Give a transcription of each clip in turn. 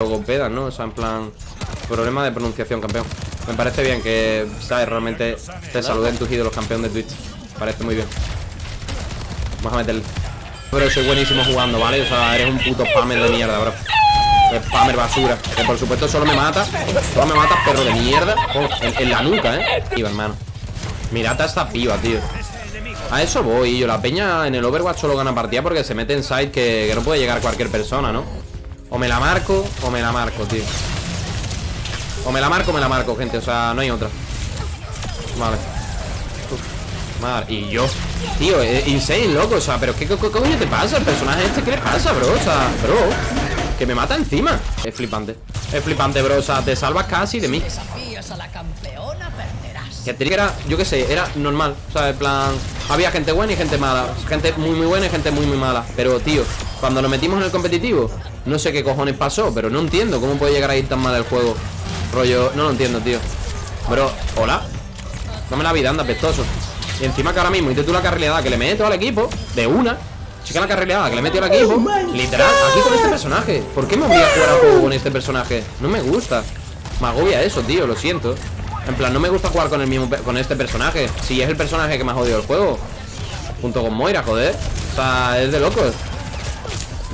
logopedas, ¿no? O sea, en plan... Problema de pronunciación, campeón. Me parece bien que, ¿sabes? Realmente te saluden tus ídolos, campeón de Twitch. Parece muy bien. Vamos a meterle. Pero soy buenísimo jugando, ¿vale? O sea, eres un puto spammer de mierda, bro. Spammer basura. Que por supuesto solo me mata. Solo me mata, perro de mierda. En, la nuca, ¿eh? Iba, hermano. Mirad esta piba, tío. A eso voy, yo. La peña en el Overwatch solo gana partida porque se mete en side que, que no puede llegar cualquier persona, ¿no? O me la marco o me la marco, tío. O me la marco o me la marco, gente O sea, no hay otra. Vale. Madre, y yo Tío, es insane, loco O sea, pero ¿qué, coño te pasa? El personaje este, ¿qué le pasa, bro? O sea, bro Que me mata encima. Es flipante Es flipante, bro O sea, te salvas casi de mí. Que te era, yo qué sé, era normal O sea, en plan Había gente buena y gente mala Gente muy muy buena y gente muy muy mala. Pero, tío Cuando nos metimos en el competitivo no sé qué cojones pasó, pero no entiendo cómo puede llegar a ir tan mal el juego. Rollo, no lo entiendo, tío. Bro, hola. Dame la vida, anda, pestoso. Y encima que ahora mismo tú la carrileada que le meto al equipo, de una. Chica la carrileada que le metido al equipo. Literal, aquí con este personaje. ¿Por qué me voy a jugar a juego con este personaje? No me gusta. Me agobia eso, tío, lo siento. En plan, no me gusta jugar con el mismo con este personaje. Si es el personaje que más odio del juego. Junto con Moira, joder. O sea, es de locos.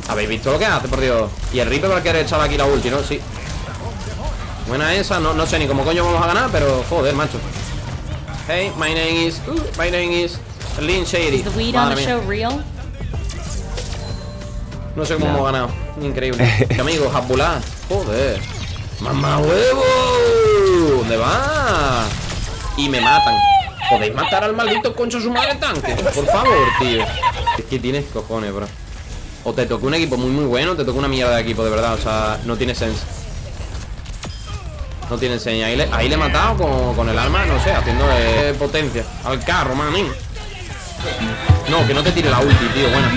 ¿Habéis visto lo que hace, por Dios? Y el Reaper va a querer echar aquí la ulti, ¿no? Sí. Buena esa, no, no sé ni cómo coño vamos a ganar Pero joder, macho. Hey, my name is, uh, my name is Lynn Shady. No sé cómo hemos ganado. Increíble. Amigos, Abulá Joder. ¡Mamá huevo! ¿Dónde va? Y me matan. ¿Podéis matar al maldito concho su madre tanque? Por favor, tío. Es que tienes cojones, bro o te toca un equipo muy muy bueno O te toca una mierda de equipo, de verdad O sea, no tiene sense. No tiene sense. Ahí le, ahí le he matado con, el arma, no sé Haciendo potencia. Al carro, manín no, que no te tire la ulti, tío, bueno.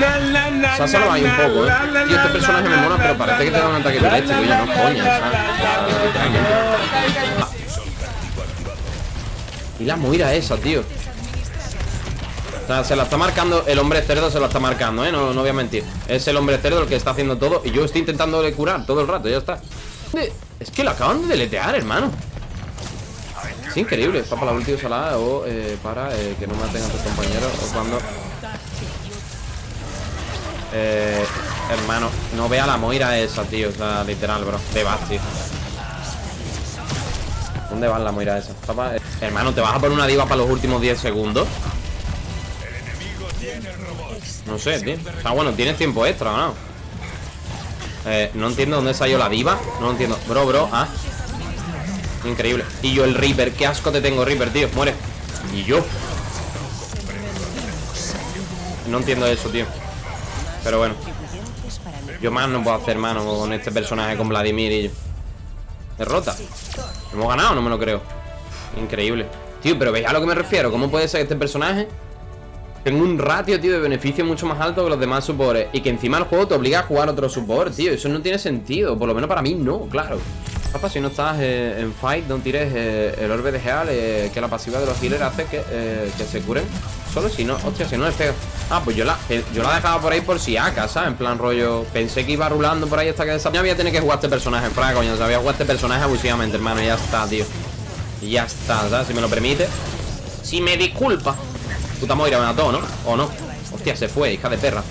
Se ha salvado ahí un poco, eh. Tío, este personaje me mola, pero parece que te da un ataque directo ya no coña, ¿sabes? Y la moira esa, tío sea, se la está marcando El hombre cerdo se la está marcando, ¿eh? No, no voy a mentir Es el hombre cerdo el que está haciendo todo Y yo estoy intentando curar todo el rato, ya está Es que lo acaban de deletear, hermano Es increíble para la última salada o eh, para eh, que no maten a tus compañeros O cuando... Eh, hermano, no vea la moira esa, tío O sea, literal, bro Te vas, tío ¿Dónde va la moira esa? Hermano, ¿te vas a poner una diva para los últimos 10 segundos? No sé, tío. O bueno, tienes tiempo extra, ¿no? Eh, no entiendo dónde salió la diva. No lo entiendo. Bro, bro, ah. Increíble. Y yo el Reaper Qué asco te tengo, Reaper, tío. Muere. Y yo No entiendo eso, tío. Pero bueno. Yo más no puedo hacer mano con este personaje Con Vladimir y yo. Derrota ¿Hemos ganado? No me lo creo. Increíble. Tío, pero veis a lo que me refiero ¿Cómo puede ser este personaje tengo un ratio, tío, de beneficio mucho más alto que los demás supports Y que encima el juego te obliga a jugar otro support, tío. Eso no tiene sentido, por lo menos para mí no, claro. Papá, si no estás eh, en fight, no tires eh, el orbe de Geal eh, Que la pasiva de los healers hace que, que se curen Solo si no, hostia, si no les pega. Ah, pues yo la, yo la dejaba por ahí por si acá, ¿sabes? En plan rollo, pensé que iba rulando por ahí hasta que Ya Voy a tener que jugar este personaje, fraga, coño. O sea, este personaje abusivamente, hermano, ya está, tío. Ya está, ¿sabes? Si me lo permite. Si me disculpa Puta Moira me mató, ¿no? ¿O no? Hostia, se fue, hija de perra.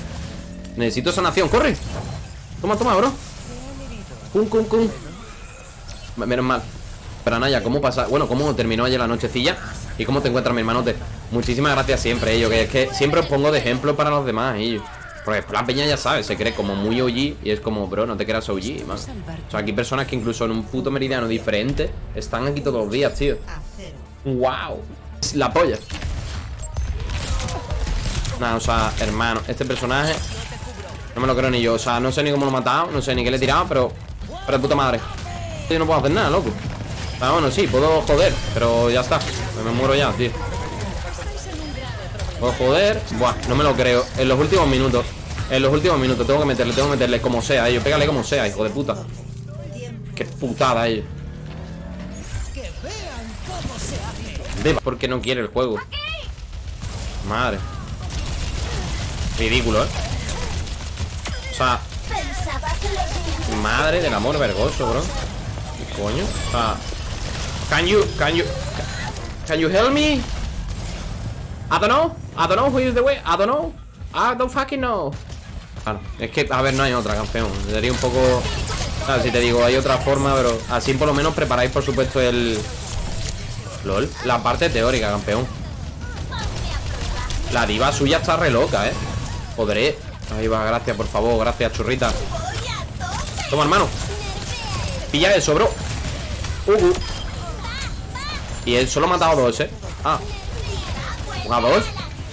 Necesito sanación, corre. Toma, toma, bro. Cum, cum, cum Menos mal. Pero Naya, ¿cómo pasa? Bueno, ¿cómo terminó ayer la nochecilla? ¿Y cómo te encuentras, mi hermanote? Muchísimas gracias siempre, ellos Que es que siempre os pongo de ejemplo para los demás, ellos porque la peña ya sabe, se cree como muy OG Y es como, bro, no te creas OG, man O sea, aquí personas que incluso en un puto meridiano diferente Están aquí todos los días, tío. Wow La polla Nada, o sea, hermano Este personaje No me lo creo ni yo O sea, no sé ni cómo lo he matado No sé ni qué le he tirado Pero Pero de puta madre. Yo no puedo hacer nada, loco. Ah, bueno, sí, puedo joder Pero ya está. Me muero ya, tío. Puedo joder Buah, no me lo creo. En los últimos minutos En los últimos minutos Tengo que meterle Tengo que meterle como sea Ellos Pégale como sea, hijo de puta. Qué putada ellos Porque no quiere el juego. Madre Ridículo, ¿eh? O sea Madre del amor vergoso, bro ¿Qué coño? O sea Can you, can you Can you help me? I don't know I don't know who is the way I don't know I don't fucking know Claro, es que, a ver, no hay otra, campeón Sería un poco... O sea, si te digo, hay otra forma, pero así por lo menos preparáis, por supuesto, el... LOL, la parte teórica, campeón La diva suya está re loca, ¿eh? Podré Ahí va, gracias, por favor, gracias, churrita Toma, hermano Pilla eso, bro uh, uh. Y él solo ha matado dos, ¿eh? Ah ¿A dos?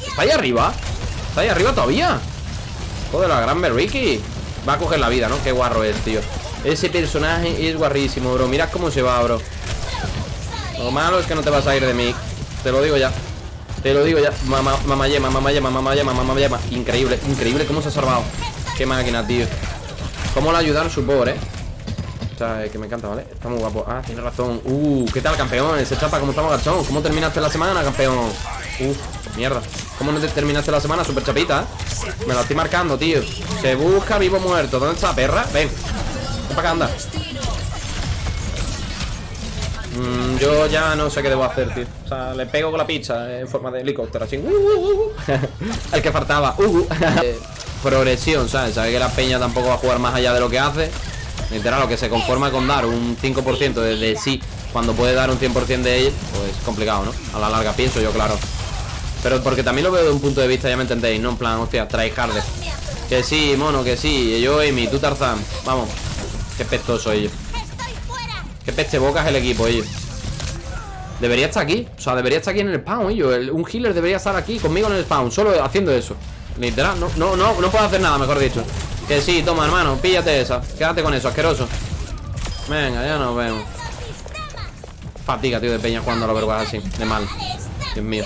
¿Está ahí arriba? ¿Está ahí arriba todavía? Joder, la gran Ricky Va a coger la vida, ¿no? Qué guarro es, tío Ese personaje es guarrísimo, bro Mirad cómo se va, bro Lo malo es que no te vas a ir de mí Te lo digo ya Te lo digo ya Mamá, mamá yema, mamá yema, mamá yema, mamá yema Increíble, increíble cómo se ha salvado Qué máquina, tío Cómo le ayudaron su pobre, eh o sea, que me encanta, ¿vale? Está muy guapo Ah, tiene razón Uh, ¿qué tal, campeón? Ese chapa, ¿cómo estamos, gachón? ¿Cómo terminaste la semana, campeón? Uh, mierda ¿Cómo no te terminaste la semana? Super chapita, ¿eh? Me lo estoy marcando, tío Se busca vivo muerto ¿Dónde está perra? Ven Ven para acá, anda mm, Yo ya no sé qué debo hacer, tío. O sea, le pego con la pizza En forma de helicóptero, así uh, uh, uh. El que faltaba uh, Progresión, ¿sabes? Sabe que la peña tampoco va a jugar más allá de lo que hace. Literal, lo que se conforma con dar un 5% de, de, sí Cuando puede dar un 100% de él Pues complicado, ¿no? A la larga pienso yo, claro. Pero porque también lo veo de un punto de vista, ya me entendéis No en plan, hostia, tryhard Que sí, mono, que sí. Yo, Amy, tú Tarzán Vamos. Qué pestoso ellos Qué peste bocas el equipo, ellos Debería estar aquí O sea, debería estar aquí en el spawn, ellos Un healer debería estar aquí conmigo en el spawn Solo haciendo eso. Literal, no, no, no, no puedo hacer nada, mejor dicho. Que sí, toma, hermano, píllate esa. Quédate con eso, asqueroso. Venga, ya nos vemos. Fatiga, tío, de peña jugando a los vergüenza así De mal. Dios mío